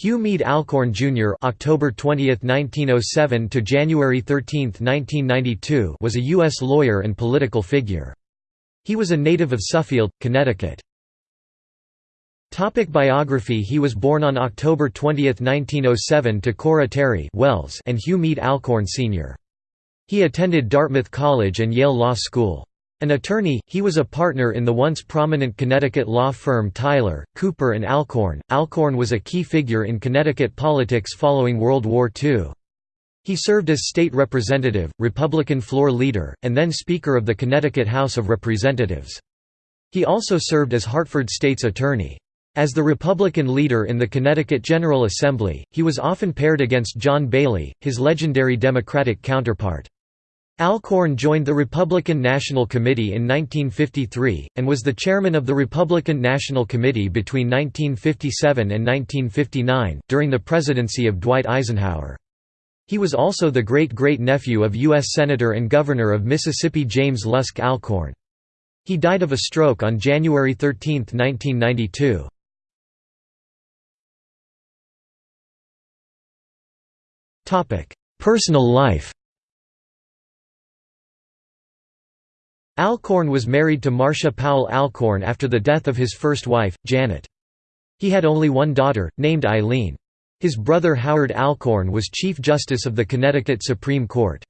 Hugh Meade Alcorn Jr. (October 20, 1907 to January 13, 1992) was a U.S. lawyer and political figure. He was a native of Suffield, Connecticut. Topic biography He was born on October 20, 1907 to Cora Terry Wells and Hugh Meade Alcorn Sr. He attended Dartmouth College and Yale Law School. An attorney, he was a partner in the once prominent Connecticut law firm Tyler, Cooper and Alcorn. Alcorn was a key figure in Connecticut politics following World War II. He served as state representative, Republican floor leader, and then Speaker of the Connecticut House of Representatives. He also served as Hartford state's attorney. As the Republican leader in the Connecticut General Assembly, he was often paired against John Bailey, his legendary Democratic counterpart. Alcorn joined the Republican National Committee in 1953, and was the chairman of the Republican National Committee between 1957 and 1959, during the presidency of Dwight Eisenhower. He was also the great-great-nephew of U.S. Senator and Governor of Mississippi James Lusk Alcorn. He died of a stroke on January 13, 1992. Personal life Alcorn was married to Marcia Powell Alcorn after the death of his first wife, Janet. He had only one daughter, named Eileen. His brother Howard Alcorn was Chief Justice of the Connecticut Supreme Court.